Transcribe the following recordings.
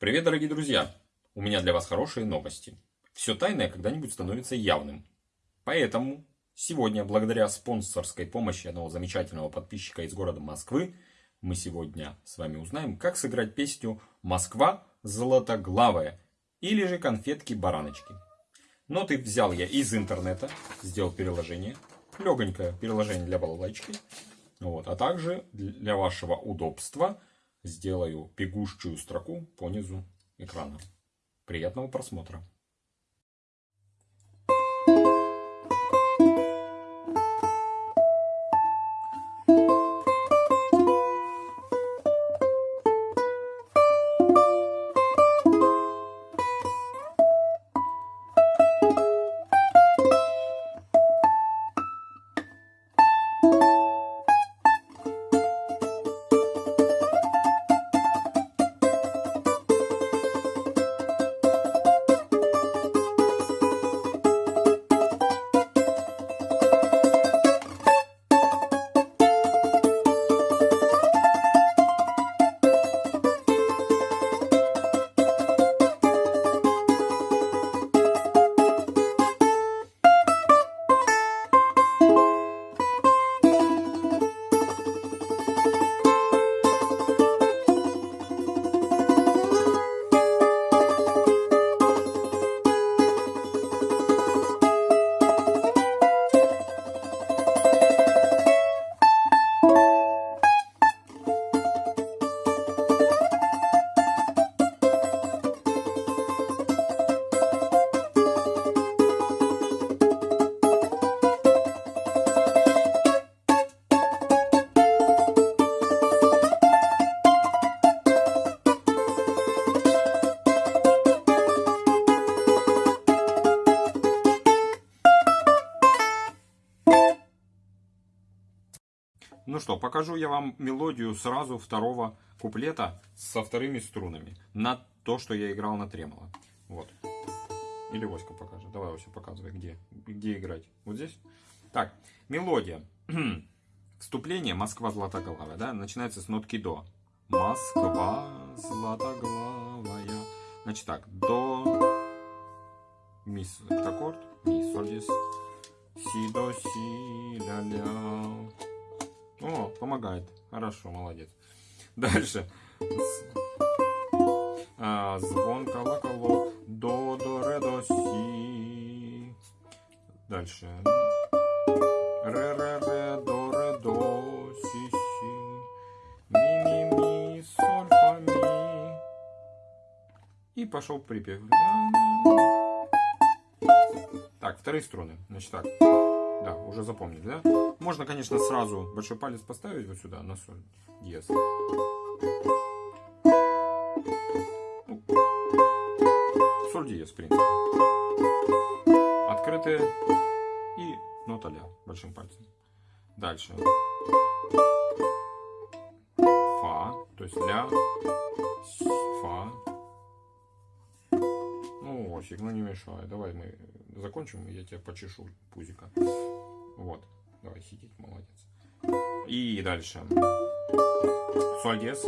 Привет, дорогие друзья! У меня для вас хорошие новости. Все тайное когда-нибудь становится явным. Поэтому сегодня, благодаря спонсорской помощи одного замечательного подписчика из города Москвы, мы сегодня с вами узнаем, как сыграть песню «Москва золотоглавая» или же «Конфетки-бараночки». Ноты взял я из интернета, сделал переложение, легонькое переложение для балалайчики, вот, а также для вашего удобства – сделаю бегущую строку по низу экрана. Приятного просмотра! Ну что, покажу я вам мелодию сразу второго куплета со вторыми струнами. На то, что я играл на тремоло. Вот. Или Васька покажет. Давай, Вася, показывай, где, где играть. Вот здесь? Так, мелодия. Вступление «Москва златоглавая», да, начинается с нотки «до». Москва златоглавая. Значит так, до, ми, аккорд, ми, соль, си, до, си, ля, ля, о, помогает. Хорошо, молодец. Дальше. А, звон, колоколок, до, до, ре, до, си. Дальше. Ре, ре, ре, до, ре, до, си, си. Ми, ми, ми, соль, фа, ми. И пошел припев. Так, вторые струны. Значит так. Да, уже запомнили, да? Можно, конечно, сразу большой палец поставить вот сюда, на соль диез. Ну, соль диез, в принципе. Открытые и нота ля большим пальцем. Дальше. Фа, то есть ля, фа. Ну, Осик, ну не мешай. Давай мы закончим, я тебя почешу пузика. Вот. Давай сидеть, молодец. И дальше. Соль диез.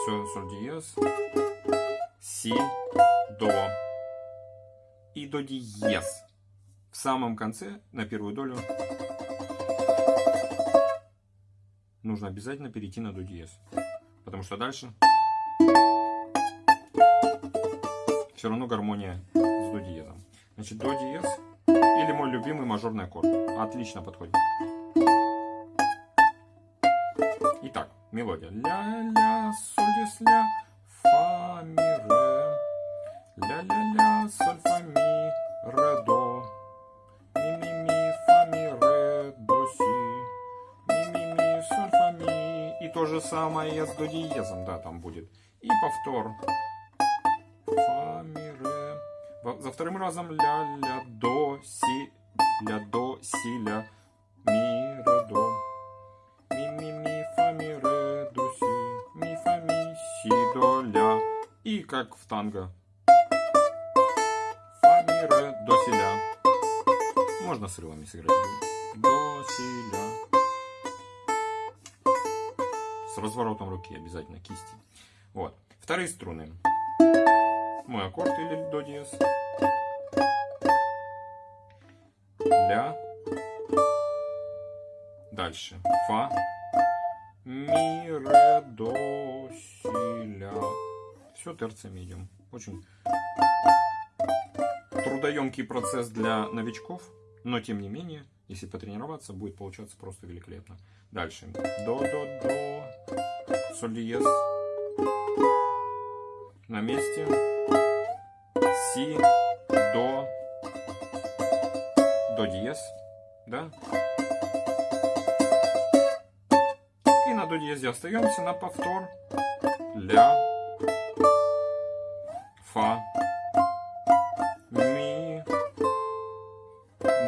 Все, соль диез. Си, до. И до диез. В самом конце, на первую долю, нужно обязательно перейти на до диез. Потому что дальше все равно гармония с до диезом. Значит, до диез или мой любимый мажорный аккорд. Отлично подходит. Итак, мелодия. Ля-ля, соль, дис, ля, фа, ми, ре. Ля-ля-ля, соль, фа, ми, ре, до. Ми, ми, ми, фа, ми, ре, до, си. Ми, ми, ми, соль, фа, ми. И то же самое с до диезом, да, там будет. И повтор. Фа, за вторым разом ля, ля, до, си, ля, до, си, ля, ми, ре, до. Ми, ми, ми, фа, ми, ре, до, си, ми, фа, ми, си, до, ля. И как в танго. Фа, ми, ре, до, си, ля. Можно с рылами сыграть. До, си, ля. с разворотом руки обязательно кисти. Вот. Вторые струны. Мой аккорд или до диез. Ля. Дальше. Фа. Ми, ре, до, си, ля. Все терциями идем. Очень трудоемкий процесс для новичков, но тем не менее, если потренироваться, будет получаться просто великолепно. Дальше. До, до, до. Соль диез. На месте. Си, до, до диез. Да? И на до диезе остаемся на повтор. Ля. Фа. Ми.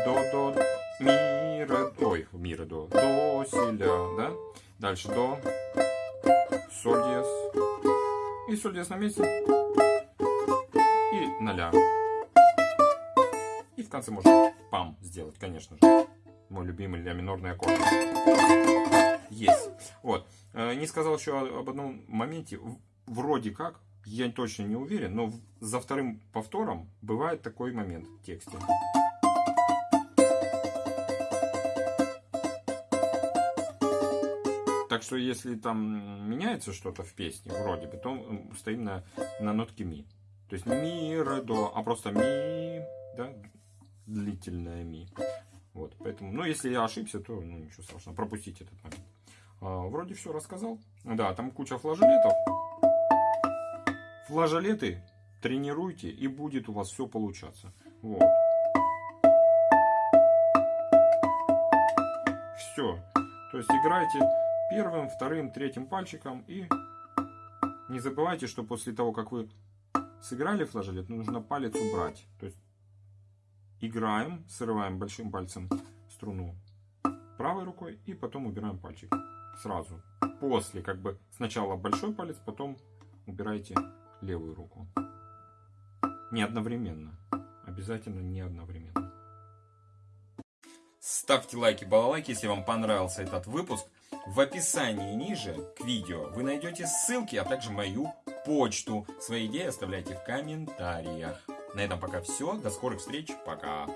До, до, ми, ре, ой, ми, ре, до. До, си, ля, да? Дальше до. Соль диез. И соль диез на месте. И на. И в конце можно пам сделать, конечно же. Мой любимый ля минорный аккорд. Есть. Вот. Э, Не сказал еще об одном моменте. Вроде как, я точно не уверен, но за вторым повтором бывает такой момент в тексте. Так что если там меняется что-то в песне, вроде бы, то м, стоим на, на нотке ми. То есть не ми, ре, до, а просто ми, да, длительное ми. Вот, поэтому, ну, если я ошибся, то, ну, ничего страшного, пропустите этот момент. А, вроде все рассказал. Да, там куча флажолетов. Флажолеты тренируйте, и будет у вас все получаться. Вот. Все. То есть играйте первым, вторым, третьим пальчиком и не забывайте, что после того, как вы сыграли флажолет, нужно палец убрать. То есть играем, срываем большим пальцем струну правой рукой и потом убираем пальчик. Сразу. После, как бы сначала большой палец, потом убирайте левую руку. Не одновременно. Обязательно не одновременно. Ставьте лайки, балалайки, если вам понравился этот выпуск. В описании ниже к видео вы найдете ссылки, а также мою почту. Свои идеи оставляйте в комментариях. На этом пока все. До скорых встреч. Пока.